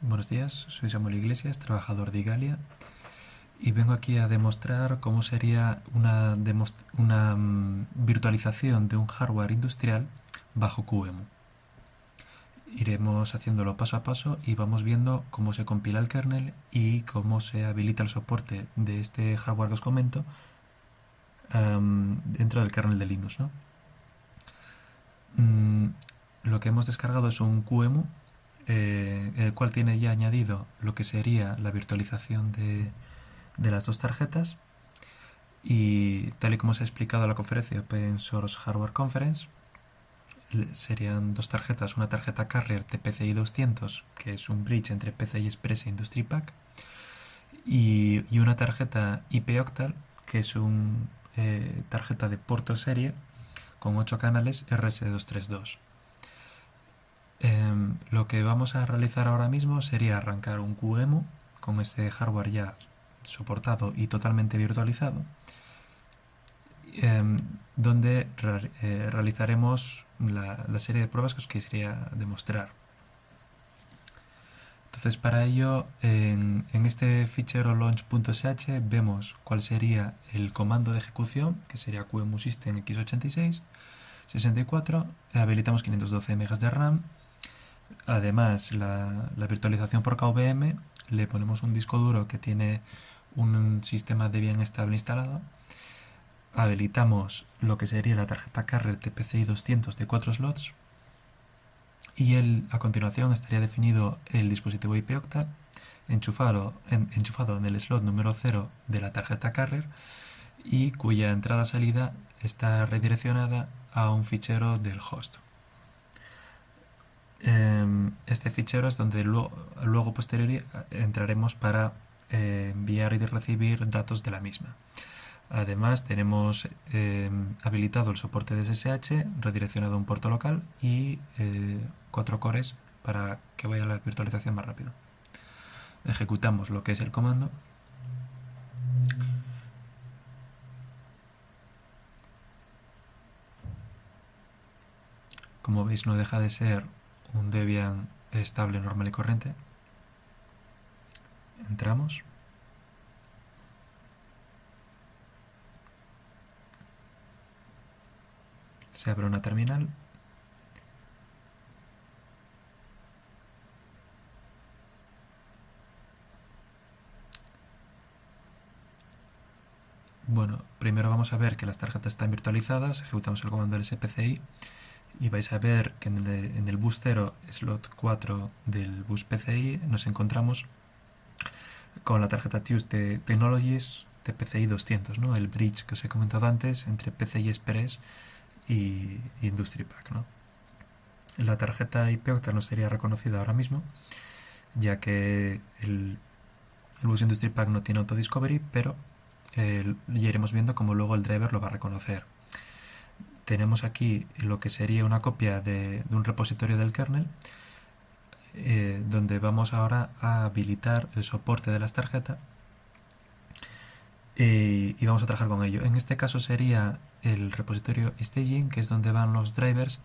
Buenos días, soy Samuel Iglesias, trabajador de Igalia y vengo aquí a demostrar cómo sería una, mm, virtualización de un hardware industrial bajo QEMU. Iremos haciéndolo paso a paso y vamos viendo cómo se compila el kernel y cómo se habilita el soporte de este hardware que os comento dentro del kernel de Linux. Mm, lo que hemos descargado es un QEMU eh, el cual tiene ya añadido lo que sería la virtualización de, las dos tarjetas. Y tal y como se ha explicado en la conferencia Open Source Hardware Conference serían dos tarjetas, una tarjeta Carrier TPCI 200 que es un bridge entre PCI Express e Industry Pack. Y, una tarjeta IP Octal que es una eh, tarjeta de puerto serie con 8 canales RS232 Em, lo que vamos a realizar ahora mismo sería arrancar un QEMU con este hardware ya soportado y totalmente virtualizado, em, donde eh, realizaremos la, serie de pruebas que os quisiera demostrar. Entonces para ello en, en este fichero launch.sh vemos cuál sería el comando de ejecución, que sería QEMU System x86, 64, habilitamos 512 MB de RAM Además, la, virtualización por KVM le ponemos un disco duro que tiene un sistema de bien estable instalado. Habilitamos lo que sería la tarjeta Carrier TPCI 200 de 4 slots. Y a continuación estaría definido el dispositivo IP octal enchufado en, enchufado en el slot número 0 de la tarjeta Carrier y cuya entrada-salida está redireccionada a un fichero del host. Em, este fichero es donde luego, luego posterior entraremos para eh, enviar y recibir datos de la misma. Además tenemos em, habilitado el soporte de SSH redireccionado a un puerto local y eh, cuatro cores para que vaya la virtualización más rápido. Ejecutamos lo que es el comando como veis no deja de ser un Debian estable, normal y corriente. Entramos. Se abre una terminal. Bueno, primero vamos a ver que las tarjetas están virtualizadas, ejecutamos el comando del y vais a ver que en el, bus 0, slot 4 del bus PCI, nos encontramos con la tarjeta Tuesday Technologies TPCI 200, ¿no? el bridge que os he comentado antes entre PCI Express y Industry Pack. ¿no? La tarjeta IP Octal no sería reconocida ahora mismo, ya que el, bus Industry Pack no tiene autodiscovery, pero eh, ya iremos viendo cómo luego el driver lo va a reconocer tenemos aquí lo que sería una copia de, un repositorio del kernel eh, donde vamos ahora a habilitar el soporte de las tarjetas eh, y vamos a trabajar con ello. En este caso sería el repositorio staging, que es donde van los drivers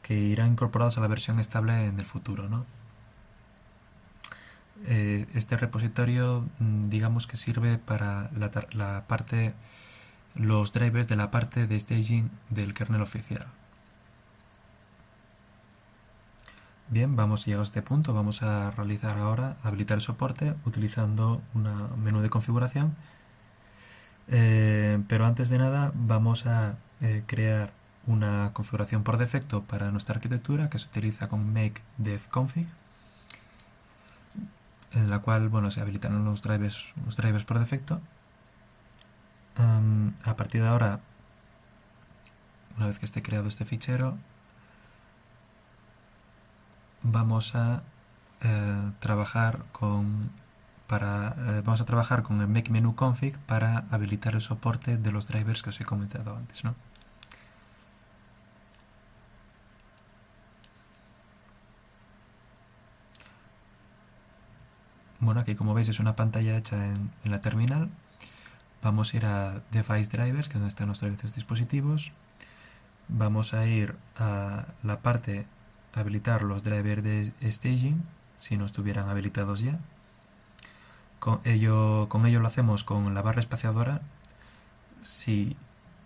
que irán incorporados a la versión estable en el futuro. Eh, este repositorio mm, digamos que sirve para la parte los drivers de la parte de staging del kernel oficial. Bien, vamos llegado a este punto, vamos a realizar ahora, habilitar el soporte utilizando un menú de configuración. Eh, pero antes de nada vamos a eh, crear una configuración por defecto para nuestra arquitectura que se utiliza con make dev config en la cual bueno, se habilitan los drivers, los drivers por defecto a partir de ahora, una vez que esté creado este fichero, vamos a eh, trabajar con para eh, vamos a trabajar con el make menu config para habilitar el soporte de los drivers que os he comentado antes, Bueno, aquí como veis es una pantalla hecha en la terminal Vamos a ir a Device Drivers, que es donde están servicios dispositivos. Vamos a ir a la parte habilitar los drivers de staging si no estuvieran habilitados ya. Con ello, con ello lo hacemos con la barra espaciadora. Si,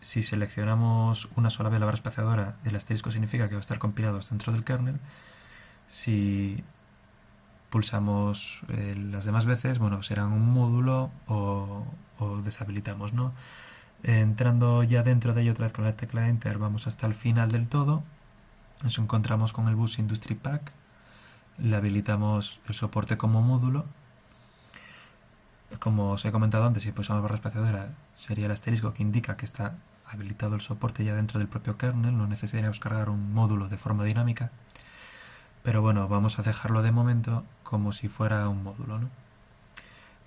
si seleccionamos una sola vez la barra espaciadora, el asterisco significa que va a estar compilado dentro del kernel. Si pulsamos eh, las demás veces, bueno, serán un módulo o, deshabilitamos, ¿no? Entrando ya dentro de ello otra vez con la tecla Enter, vamos hasta el final del todo. Nos encontramos con el Bus Industry Pack. Le habilitamos el soporte como módulo. Como os he comentado antes, si pulsamos barra espaciadora, sería el asterisco que indica que está habilitado el soporte ya dentro del propio kernel, no necesitaríamos cargar un módulo de forma dinámica. Pero bueno, vamos a dejarlo de momento como si fuera un módulo. ¿no?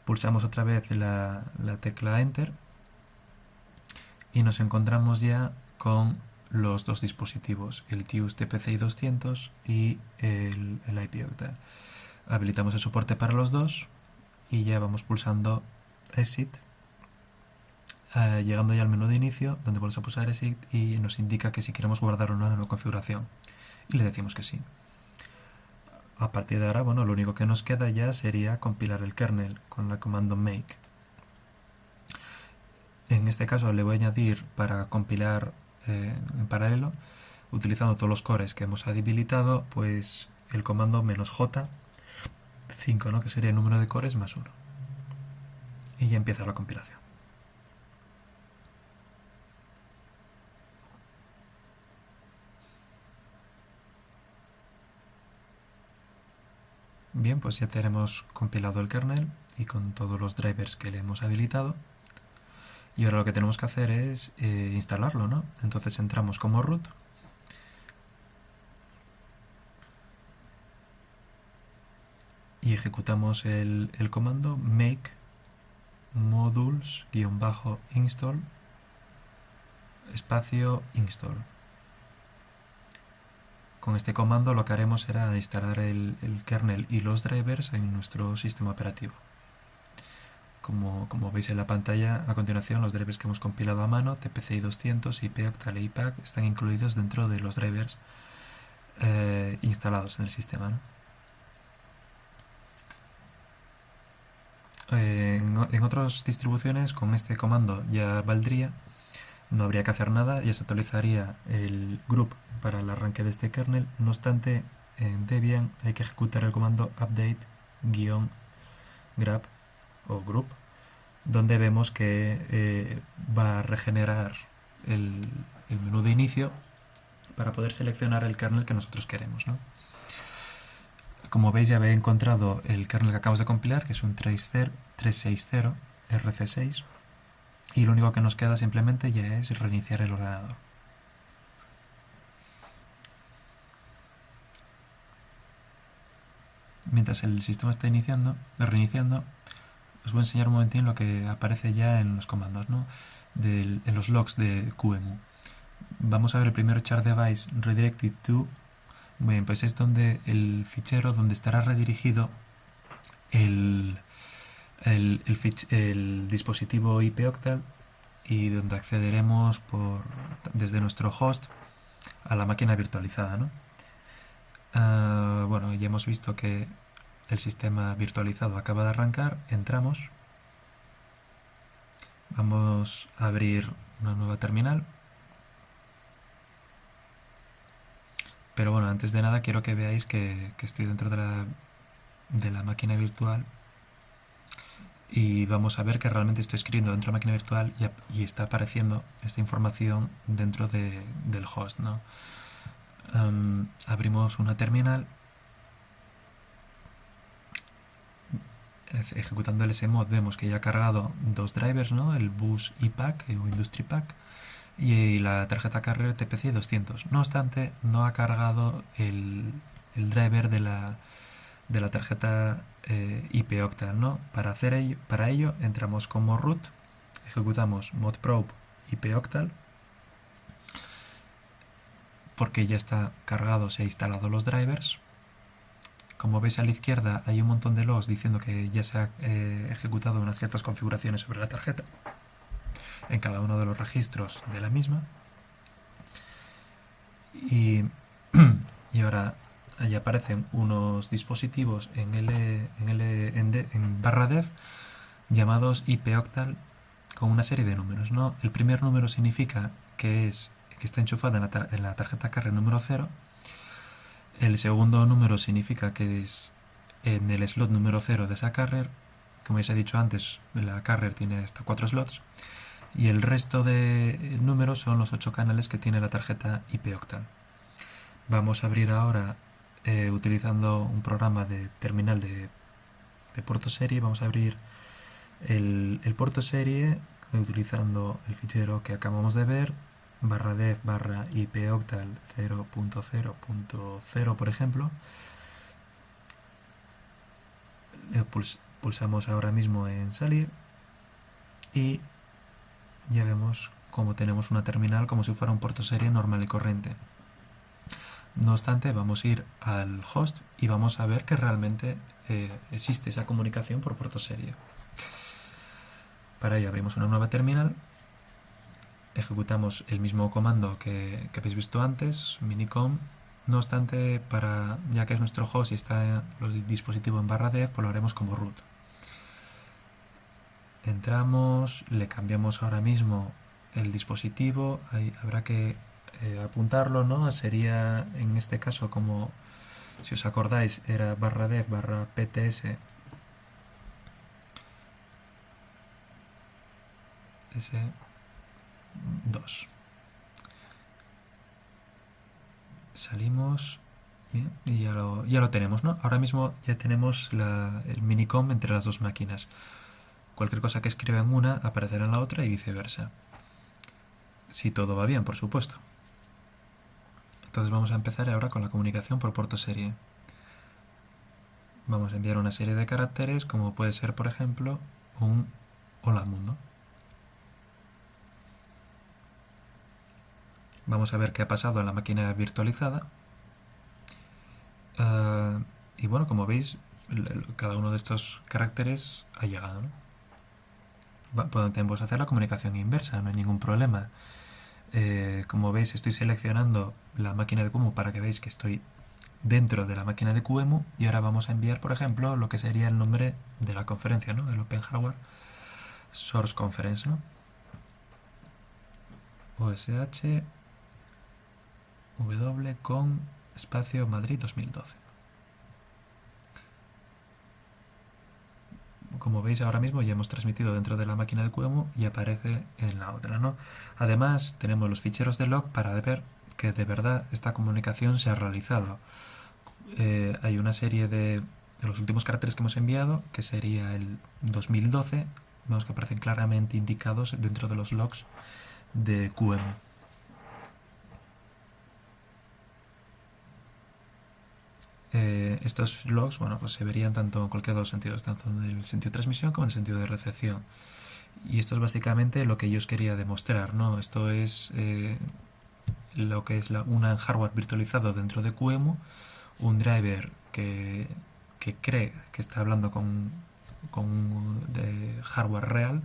Pulsamos otra vez la, tecla Enter y nos encontramos ya con los dos dispositivos, el TIUS TPCI 200 y el, el. Habilitamos el soporte para los dos y ya vamos pulsando Exit, eh, llegando ya al menú de inicio, donde volvemos a pulsar Exit y nos indica que si queremos guardar o no la nueva configuración. Y le decimos que sí. A partir de ahora, bueno, lo único que nos queda ya sería compilar el kernel con la comando make. En este caso le voy a añadir para compilar eh, en paralelo, utilizando todos los cores que hemos habilitado, pues el comando menos j 5, ¿no? que sería el número de cores más 1. Y ya empieza la compilación. Bien, pues ya tenemos compilado el kernel y con todos los drivers que le hemos habilitado. Y ahora lo que tenemos que hacer es eh, instalarlo, ¿no? Entonces entramos como root. Y ejecutamos el, el comando make modules-install espacio install. Con este comando lo que haremos será instalar el, kernel y los drivers en nuestro sistema operativo. Como, veis en la pantalla, a continuación los drivers que hemos compilado a mano, TPCI 200, IPOctal e IPAC, están incluidos dentro de los drivers eh, instalados en el sistema. en otras distribuciones con este comando ya valdría no habría que hacer nada, ya se actualizaría el group para el arranque de este kernel. No obstante, en Debian hay que ejecutar el comando update-grab o group, donde vemos que eh, va a regenerar el, menú de inicio para poder seleccionar el kernel que nosotros queremos. Como veis ya he encontrado el kernel que acabamos de compilar, que es un 360 RC6 y lo único que nos queda simplemente ya es reiniciar el ordenador. Mientras el sistema está iniciando, reiniciando, os voy a enseñar un momentín lo que aparece ya en los comandos, ¿no? en los logs de QEMU. Vamos a ver el primero char device redirected to. Bien, pues es donde el fichero donde estará redirigido el, el, el, dispositivo IP Octal y donde accederemos por, desde nuestro host a la máquina virtualizada. ¿no? Ah, bueno, ya hemos visto que el sistema virtualizado acaba de arrancar, entramos, vamos a abrir una nueva terminal, pero bueno, antes de nada quiero que veáis que, que estoy dentro de la, de la máquina virtual y vamos a ver que realmente estoy escribiendo dentro de la máquina virtual y, está apareciendo esta información dentro del host. ¿no? abrimos una terminal ejecutando el smod vemos que ya ha cargado dos drivers, ¿no? el bus iPack o Industry Pack y la tarjeta carrier TPC 200. No obstante, no ha cargado el, el driver de la, de la tarjeta eh. ¿no? Para, hacer ello, para ello entramos como root, ejecutamos modprobe IP Octal, porque ya está cargado, se ha instalado los drivers. Como veis a la izquierda hay un montón de logs diciendo que ya se ha eh, ejecutado unas ciertas configuraciones sobre la tarjeta en cada uno de los registros de la misma. Y, y ahora allí aparecen unos dispositivos en, L, en, L, en, barra dev llamados ipoctal con una serie de números. ¿no? El primer número significa que, es, que está enchufada en la, tarjeta carrer número 0. El segundo número significa que es en el slot número 0 de esa carrer. Como ya he dicho antes, la carrer tiene hasta 4 slots. Y el resto de números son los 8 canales que tiene la tarjeta ipoctal. Vamos a abrir ahora eh, utilizando un programa de terminal de, puerto serie. Vamos a abrir el, puerto serie utilizando el fichero que acabamos de ver barra dev barra ipoctal 0.0.0 por ejemplo pulsamos ahora mismo en salir y ya vemos como tenemos una terminal como si fuera un puerto serie normal y corriente no obstante, vamos a ir al host y vamos a ver que realmente eh, existe esa comunicación por puerto serie. Para ello abrimos una nueva terminal, ejecutamos el mismo comando que, habéis visto antes, minicom. No obstante, para, ya que es nuestro host y está el dispositivo en barra dev, pues lo haremos como root. Entramos, le cambiamos ahora mismo el dispositivo, ahí habrá que eh, apuntarlo, ¿no? Sería en este caso como, si os acordáis, era barra dev barra pts s2. Salimos y ya lo, ya lo tenemos, ¿no? Ahora mismo ya tenemos el minicom entre las dos máquinas. Cualquier cosa que escriba en una aparecerá en la otra y viceversa. Si todo va bien, por supuesto. Entonces vamos a empezar ahora con la comunicación por puerto serie. Vamos a enviar una serie de caracteres como puede ser, por ejemplo, un hola mundo. Vamos a ver qué ha pasado en la máquina virtualizada. Ah, y bueno, como veis, cada uno de estos caracteres ha llegado. Podemos hacer la comunicación inversa, no hay ningún problema. Eh, como veis estoy seleccionando la máquina de QEMU para que veáis que estoy dentro de la máquina de QEMU y ahora vamos a enviar por ejemplo lo que sería el nombre de la conferencia, ¿no? del Open Hardware Source Conference. ¿no? OSH W con espacio Madrid 2012. Como veis ahora mismo ya hemos transmitido dentro de la máquina de QEMU y aparece en la otra. Además tenemos los ficheros de log para ver que de verdad esta comunicación se ha realizado. Eh, hay una serie de, de, los últimos caracteres que hemos enviado, que sería el 2012, vemos que aparecen claramente indicados dentro de los logs de QEMU. Eh, estos logs bueno, pues se verían tanto en cualquier de los sentidos, tanto en el sentido de transmisión como en el sentido de recepción. Y esto es básicamente lo que yo os quería demostrar. ¿no? Esto es eh, lo que es la, un hardware virtualizado dentro de QEMU, un driver que, que cree que está hablando con, con hardware real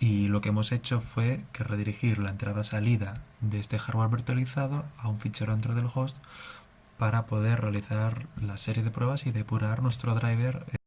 y lo que hemos hecho fue que redirigir la entrada-salida de este hardware virtualizado a un fichero dentro del host para poder realizar la serie de pruebas y depurar nuestro driver